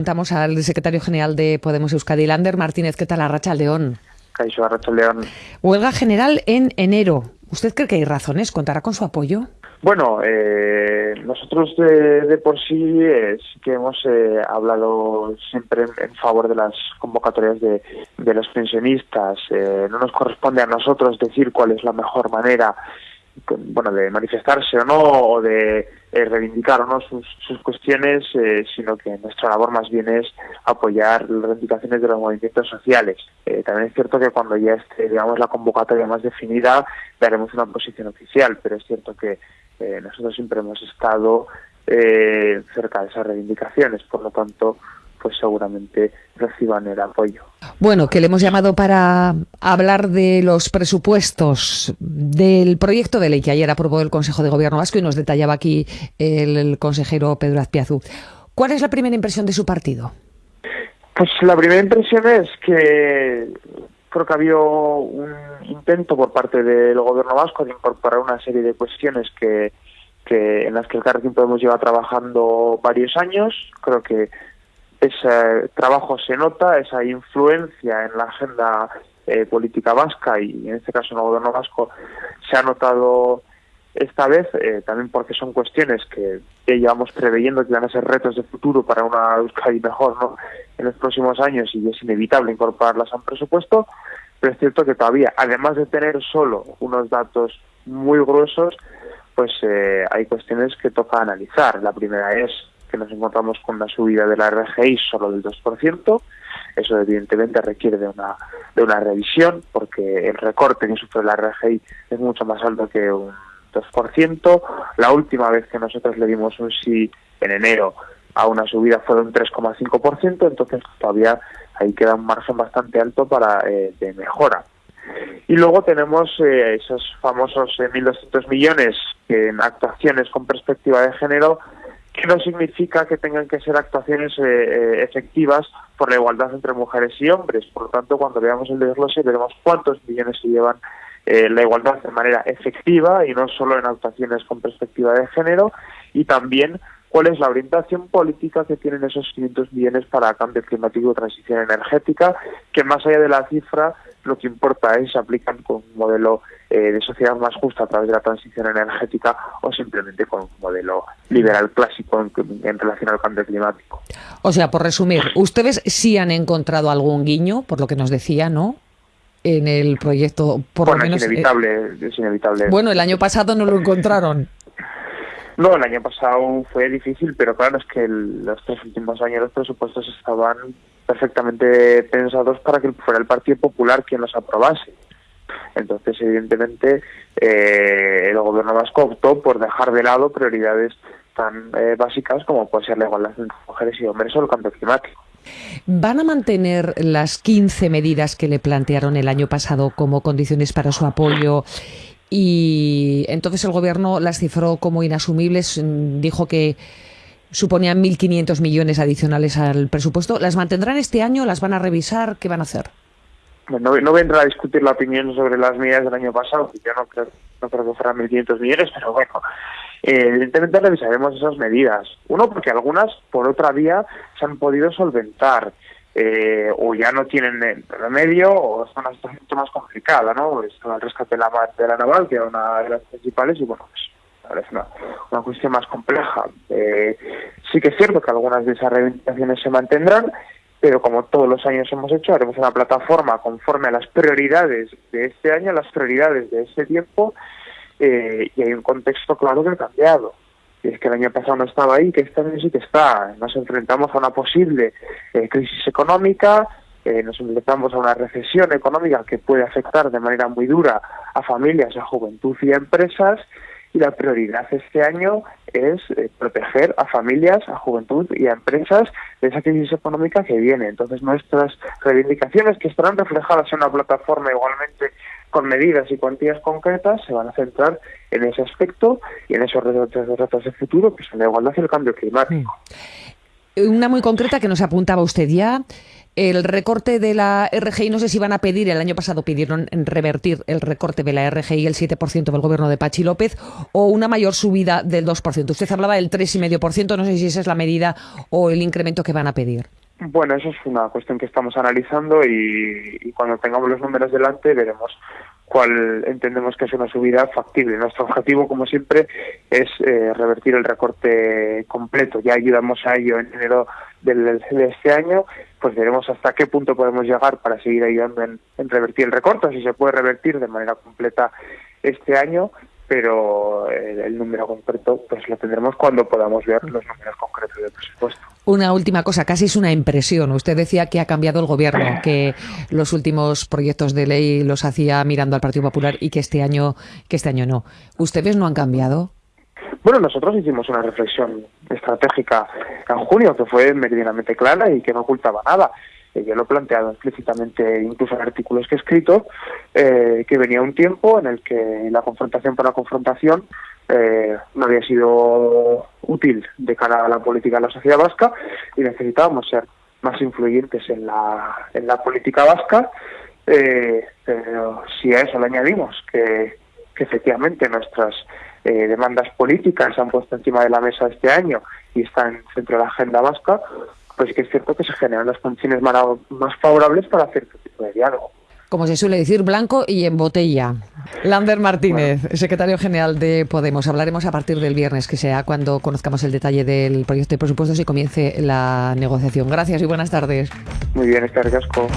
Presentamos al secretario general de Podemos Euskadi, Lander Martínez. ¿Qué tal, Arracha León? Caixo Arracha León. Huelga general en enero. ¿Usted cree que hay razones? ¿Contará con su apoyo? Bueno, eh, nosotros de, por sí eh, sí que hemos eh, hablado siempre en, favor de las convocatorias de, de los pensionistas. no nos corresponde a nosotros decir cuál es la mejor manera bueno, de manifestarse o no, o de eh, reivindicar no sus, cuestiones, eh, sino que nuestra labor más bien es apoyar las reivindicaciones de los movimientos sociales. Eh, también es cierto que cuando ya esté, digamos, la convocatoria más definida, daremos una posición oficial, pero es cierto que nosotros siempre hemos estado cerca de esas reivindicaciones, por lo tanto, pues seguramente reciban el apoyo. Bueno, que le hemos llamado para hablar de los presupuestos del proyecto de ley que ayer aprobó el Consejo de Gobierno Vasco y nos detallaba aquí el, consejero Pedro Azpiazu. ¿Cuál es la primera impresión de su partido? Pues la primera impresión es que creo que había un intento por parte del gobierno vasco de incorporar una serie de cuestiones que, que en las que el Carrefour Podemos lleva trabajando varios años. Creo que ese trabajo se nota, esa influencia en la agenda eh, política vasca y en este caso en el gobierno vasco se ha notado esta vez, eh, también porque son cuestiones que, llevamos preveyendo que van a ser retos de futuro para una Euskadi mejor ¿no? en los próximos años y es inevitable incorporarlas a un presupuesto, pero es cierto que todavía, además de tener solo unos datos muy gruesos, pues eh, hay cuestiones que toca analizar. La primera es que nos encontramos con una subida de la RGI solo del 2%. Eso evidentemente requiere de una, de una revisión porque el recorte que sufre la RGI es mucho más alto que un 2%. La última vez que nosotros le dimos un sí en enero a una subida fue de un 3,5%, entonces todavía ahí queda un margen bastante alto para eh, de mejora. Y luego tenemos eh, esos famosos 1.200 eh, millones en actuaciones con perspectiva de género que no significa que tengan que ser actuaciones eh, eh, efectivas por la igualdad entre mujeres y hombres. Por lo tanto, cuando veamos el desglose, veremos cuántos millones se llevan eh, la igualdad de manera efectiva y no solo en actuaciones con perspectiva de género, y también cuál es la orientación política que tienen esos 500 millones para cambio climático y transición energética, que más allá de la cifra, lo que importa es si aplican con un modelo eh, de sociedad más justa a través de la transición energética o simplemente con un modelo liberal clásico en, relación al cambio climático. O sea, por resumir, ustedes sí han encontrado algún guiño, por lo que nos decía, ¿no? En el proyecto, por bueno, lo menos. Es inevitable, es inevitable. Bueno, el año pasado no lo encontraron. No, el año pasado fue difícil, pero claro, es que los tres últimos años los presupuestos estaban perfectamente pensados para que fuera el Partido Popular quien los aprobase. Entonces, evidentemente, eh, el gobierno vasco optó por dejar de lado prioridades tan eh, básicas como puede ser la igualdad entre mujeres y hombres o el cambio climático. ¿Van a mantener las 15 medidas que le plantearon el año pasado como condiciones para su apoyo y entonces el gobierno las cifró como inasumibles, mm, dijo que suponían 1.500 millones adicionales al presupuesto. ¿Las mantendrán este año? ¿Las van a revisar? ¿Qué van a hacer? No, no vendrá a discutir la opinión sobre las medidas del año pasado, yo no creo, no creo que fueran 1.500 millones, pero bueno, eh, evidentemente revisaremos esas medidas. Uno, porque algunas, por otra vía, se han podido solventar eh, o ya no tienen remedio o en una situación mucho más complicada, ¿no? Está el rescate de la, de la naval, que era una de las principales, y bueno, pues es una, una cuestión más compleja. Eh, sí que es cierto que algunas de esas reivindicaciones se mantendrán, pero como todos los años hemos hecho, haremos una plataforma conforme a las prioridades de este año, las prioridades de este tiempo, eh, y hay un contexto claro que ha cambiado y es que el año pasado no estaba ahí, que este año sí que está. Nos enfrentamos a una posible eh, crisis económica, eh, nos enfrentamos a una recesión económica que puede afectar de manera muy dura a familias, a juventud y a empresas, y la prioridad este año es eh, proteger a familias, a juventud y a empresas de esa crisis económica que viene. Entonces nuestras reivindicaciones que estarán reflejadas en una plataforma igualmente con medidas y cuantías concretas se van a centrar en ese aspecto y en esos retos, retos de futuro que son la igualdad y el cambio climático. Una muy concreta que nos apuntaba usted ya. El recorte de la RGI, no sé si van a pedir, el año pasado pidieron revertir el recorte de la RGI, el 7% del gobierno de Pachi López, o una mayor subida del 2%. Usted hablaba del 3,5%, no sé si esa es la medida o el incremento que van a pedir. Bueno, eso es una cuestión que estamos analizando y, cuando tengamos los números delante veremos cuál entendemos que es una subida factible. Nuestro objetivo, como siempre, es eh, revertir el recorte completo. Ya ayudamos a ello en enero del, de este año, pues veremos hasta qué punto podemos llegar para seguir ayudando en, en revertir el recorte, si se puede revertir de manera completa este año pero eh, el, número concreto pues lo tendremos cuando podamos ver los números concretos del presupuesto. Una última cosa, casi es una impresión. Usted decía que ha cambiado el gobierno, que los últimos proyectos de ley los hacía mirando al Partido Popular y que este año que este año no. ¿Ustedes no han cambiado? Bueno, nosotros hicimos una reflexión estratégica en junio que fue meridianamente clara y que no ocultaba nada. Yo lo he planteado explícitamente incluso en artículos que he escrito, eh, que venía un tiempo en el que la confrontación por la confrontación eh, no había sido útil de cara a la política de la sociedad vasca y necesitábamos ser más influyentes en la, en la política vasca, eh, pero si a eso le añadimos que efectivamente nuestras demandas políticas se han puesto encima de la mesa este año y están centro de la agenda vasca, pues que es cierto que se generan las condiciones más favorables para hacer este tipo de diálogo. Como se suele decir, blanco y en botella. Lander Martínez, secretario general de Podemos. Hablaremos a partir del viernes, que sea cuando conozcamos el detalle del proyecto de presupuestos y comience la negociación. Gracias y buenas tardes. Muy bien, este casco.